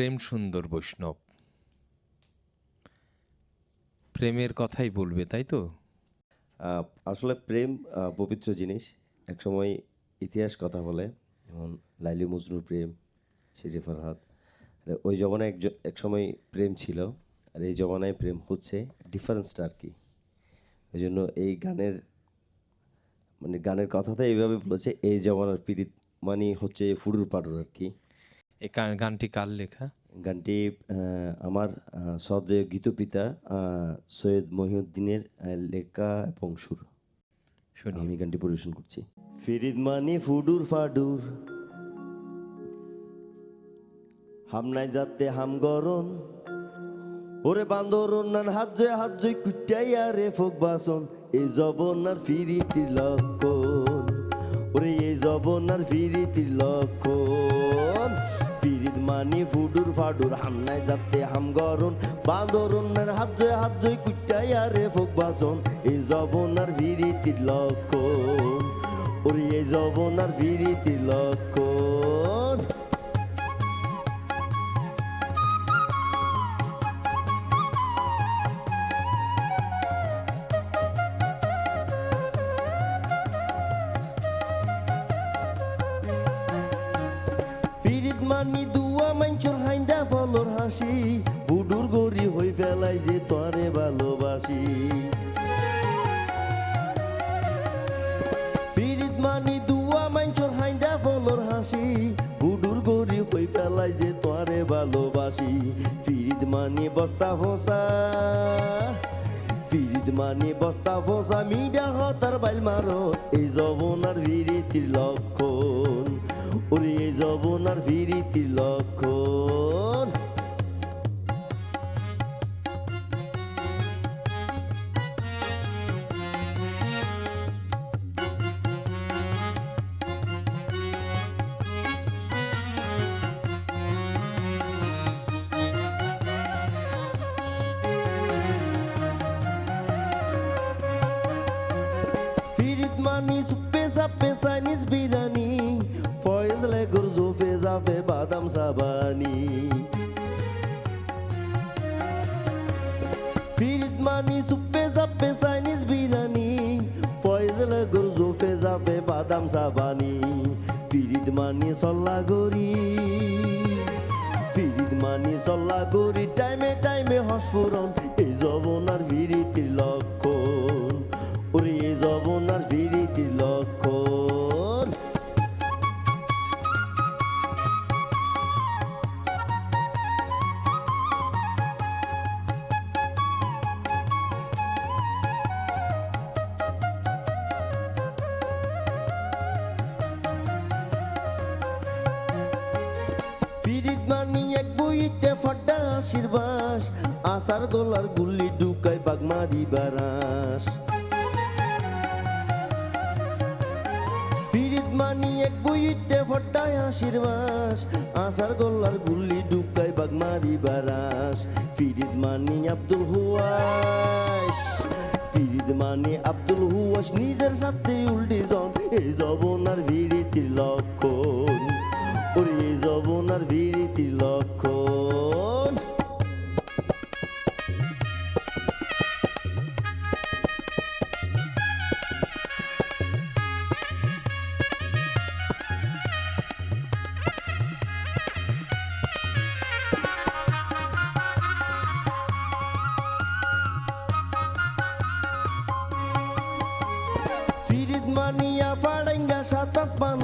প্রেম সুন্দর বৈষ্ণব। প্রেমের কথাই বলবে, তাই তো? আসলে প্রেম পবিত্র জিনিস। একসময় ইতিহাস কথা বলে, যেমন লাইলি মজনুর প্রেম, শিরি ফরহাদ। ওই জমানায় এক সময় প্রেম ছিল, আর এই জমানায় প্রেম হচ্ছে ডিফারেন্সটা আর কি। ওই জন্য এই গানের মানে গানের কথাটা এইভাবে বলেছে, এই জমানার পীড়িত মানে হচ্ছে ফুডুর পাডুর আর কি। এই গান- গানটি কার লেখা? গানটি আমার সদয় গীতপিতা সৈয়দ মহিউদ্দিনের লেখা এবং সুর। শুনি আমি গানটি পরিবেশন করছি। ফিরিদ মানি ফুডুর ফাডুর হামনাই যাতে হাম গরন ওরে বান্দরন নান হাত জয় হাত জয় কুটাইয়া রে ফোক বাসন। এই জবনার ফিরিতির লক্ষণ ওরে এই জবনার ফিরিতির লক্ষণ। মানি ফুডুর ফাডুর হামনায় যাতে হাম গরুন বান্দরন নান হাত জয় হাত জয় কুটাই রে ফোক বাসন। এই জবনার ভিরিতির লক্ষণ। ওরে এই জবনার ভিরিতির লক্ষণ। ফেলাই যে তোরে ভালোবাসি। মানি দুয়া হাইন্দা ফলর হাসি। বুডুর গরি হই ফেলাই যে তোরে ভালোবাসি। ফিরিত মানি বস্তা ফোসা। ফিরিদ মানে বস্তা ফোসা, মিডা হতার বাইল মারো এই জবনার লক্ষণ। ওরে এই জবনার লক্ষণ। চাইনিজ বিরিয়ানি ফয়েজ লেগুর জোফে জাফে বাদাম সাবানি ফিরিদ মানি সুপে সাপে চাইনিজ বিরিয়ানি ফয়েজ লেগুর জোফে জাফে বাদাম সাবানি ফিরিদ মানি সল্লা গরি ফিরিদ মানি সল্লা গরি টাইমে টাইমে হসফুরন এই জবনার ভিরিতির লক্ষণ ওরে জবনার ভিরিতির লক্ষণ। ফিরিদ মানি এক বইতে ফটা আশীর্বাস আসার গলার গুল্লি ঢুকাই বাগমারি বারাস ফিরিদ কুইতে ফটায় আশীর্বাস। আসার গোল্লার গুল্লি ঢুকাই বাগমারি বারাস। ফিরিদ মানি আব্দুল হুয়াস ফিরিদ মানি আব্দুল হুয়াস নিজের সাথে উল্টি জন। এই জবনার ভিড়িতির লক্ষণ। ওরে এই জবনার ভিড়িতির লক্ষণ।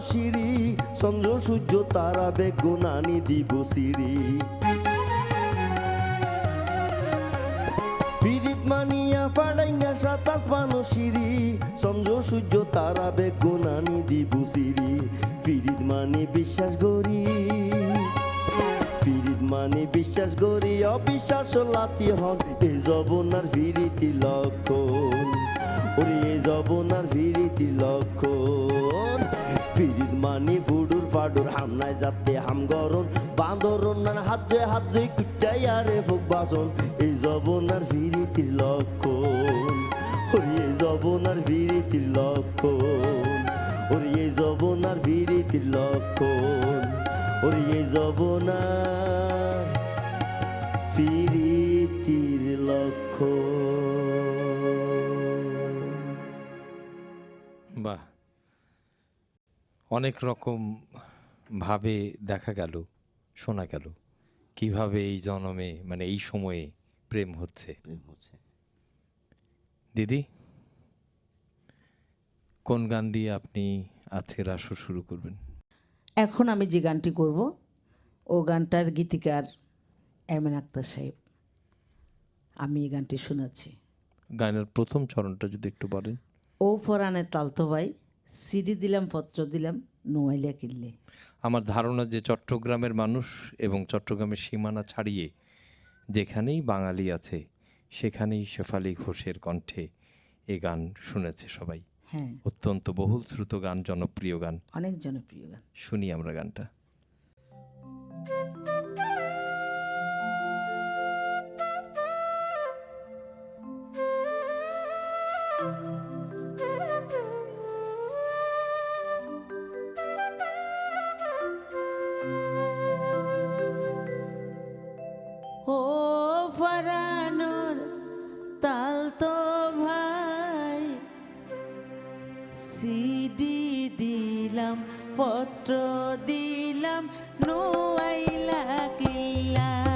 সিঁড়ি চন্দ্র, সূর্য, তারা, বেগুনানি দিব সিঁড়ি বেগুনানি দিব মানি বিশ্বাস গরি ফিরিদ মানে বিশ্বাস করি অবিশ্বাস লাতি হন। এই জবনার ফিরিতি লক্ষণ, ওরে এই জবনার ফিরিতি লক্ষণ। মানি ফুডুর ফাডুর হামনায় যাতে হাম গরম। বান্দর নান হাত জয় হাত জয় কুটাই আরে ফুক বাসন। এই জবনার ফিরিতির লক্ষণ ওরে এই জবনার ফিরিতির লক্ষণ ওরে এই জবনার ফিরিতির লক্ষণ ওরে এই জবনার অনেক রকম ভাবে দেখা গেল শোনা গেল কীভাবে এই জন্মে মানে এই সময়ে প্রেম হচ্ছে। প্রেম হচ্ছে। দিদি কোন গান দিয়ে আপনি আজকের আসর শুরু করবেন? এখন আমি যে গানটি করব ও গানটার গীতিকার এমন আক্তার সাহেব। আমি এই গানটি শোনাচ্ছি গানের প্রথম চরণটা যদি একটু বলেন। ও ফরানে তালতো ভাই সিডি দিলাম পত্র দিলাম নোয়াইলা কিনলে। আমার ধারণা যে চট্টগ্রামের মানুষ এবং চট্টগ্রামের সীমানা ছাড়িয়ে যেখানেই বাঙালি আছে সেখানেই শেফালি ঘোষের কণ্ঠে এ গান শুনেছে সবাই। হ্যাঁ। অত্যন্ত বহুল শ্রুত গান জনপ্রিয় গান। অনেক জনপ্রিয় গান। শুনি আমরা গানটা। ও সিডি দিলাম পত্র দিলাম নোয়াইলা কিল্লাই